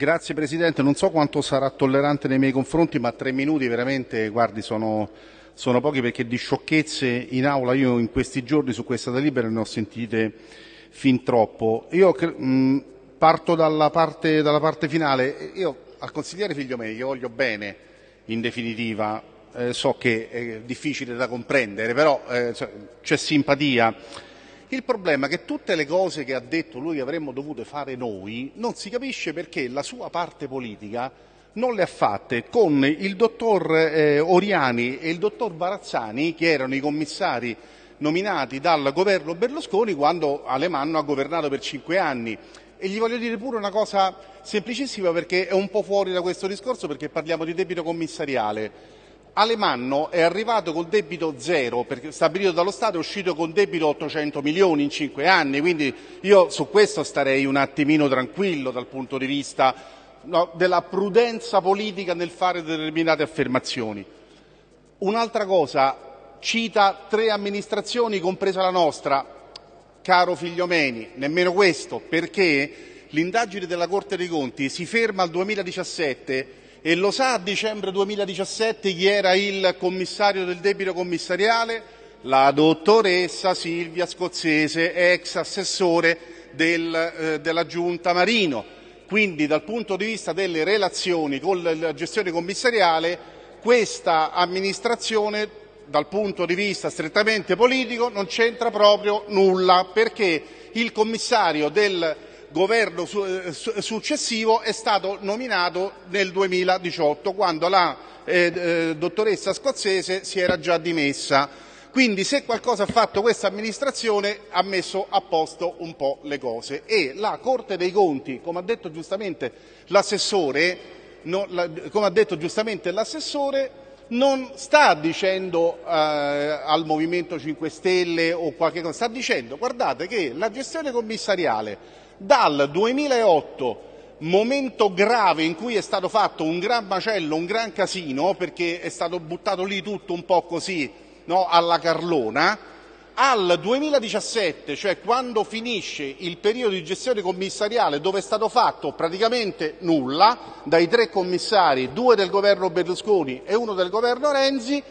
Grazie Presidente, non so quanto sarà tollerante nei miei confronti, ma tre minuti veramente, guardi, sono, sono pochi perché di sciocchezze in aula io in questi giorni su questa delibera ne ho sentite fin troppo. Io mh, parto dalla parte, dalla parte, finale. Io al consigliere Figliomeni, che voglio bene in definitiva, eh, so che è difficile da comprendere, però eh, c'è simpatia. Il problema è che tutte le cose che ha detto lui che avremmo dovuto fare noi non si capisce perché la sua parte politica non le ha fatte con il dottor eh, Oriani e il dottor Barazzani, che erano i commissari nominati dal governo Berlusconi quando Alemanno ha governato per cinque anni. E gli voglio dire pure una cosa semplicissima perché è un po' fuori da questo discorso perché parliamo di debito commissariale. Alemanno è arrivato col debito zero, perché stabilito dallo Stato è uscito con debito 800 milioni in cinque anni, quindi io su questo starei un attimino tranquillo dal punto di vista no, della prudenza politica nel fare determinate affermazioni. Un'altra cosa, cita tre amministrazioni, compresa la nostra, caro Figliomeni, nemmeno questo, perché l'indagine della Corte dei Conti si ferma al 2017 e lo sa a dicembre 2017 chi era il commissario del debito commissariale? La dottoressa Silvia Scozzese, ex assessore del, eh, della Giunta Marino. Quindi dal punto di vista delle relazioni con la gestione commissariale questa amministrazione dal punto di vista strettamente politico non c'entra proprio nulla perché il commissario del governo eh, successivo è stato nominato nel 2018, quando la eh, eh, dottoressa scozzese si era già dimessa. Quindi se qualcosa ha fatto questa amministrazione ha messo a posto un po' le cose e la Corte dei Conti, come ha detto giustamente l'assessore, non sta dicendo eh, al Movimento 5 Stelle o qualche cosa, sta dicendo guardate che la gestione commissariale dal 2008 momento grave in cui è stato fatto un gran macello, un gran casino, perché è stato buttato lì tutto un po' così no, alla Carlona, al 2017, cioè quando finisce il periodo di gestione commissariale dove è stato fatto praticamente nulla dai tre commissari, due del governo Berlusconi e uno del governo Renzi,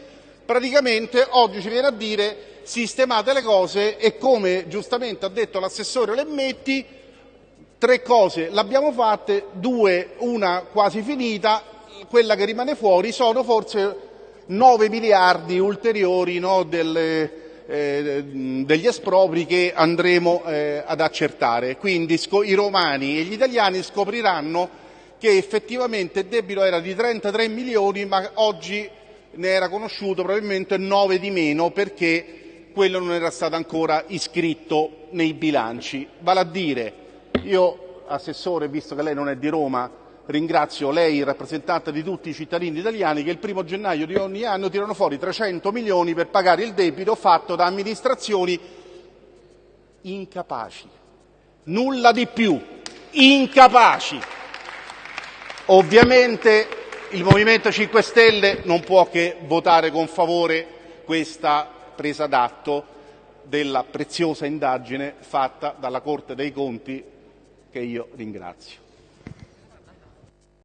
praticamente oggi ci viene a dire sistemate le cose e come giustamente ha detto l'assessore Lemmetti Tre cose l'abbiamo fatte, due, una quasi finita, quella che rimane fuori sono forse 9 miliardi ulteriori no, delle, eh, degli espropri che andremo eh, ad accertare. Quindi i romani e gli italiani scopriranno che effettivamente il debito era di 33 milioni, ma oggi ne era conosciuto probabilmente 9 di meno perché quello non era stato ancora iscritto nei bilanci. Vale a dire io, Assessore, visto che lei non è di Roma, ringrazio lei, rappresentante di tutti i cittadini italiani, che il primo gennaio di ogni anno tirano fuori 300 milioni per pagare il debito fatto da amministrazioni incapaci. Nulla di più. Incapaci. Ovviamente il Movimento 5 Stelle non può che votare con favore questa presa d'atto della preziosa indagine fatta dalla Corte dei Conti che io ringrazio.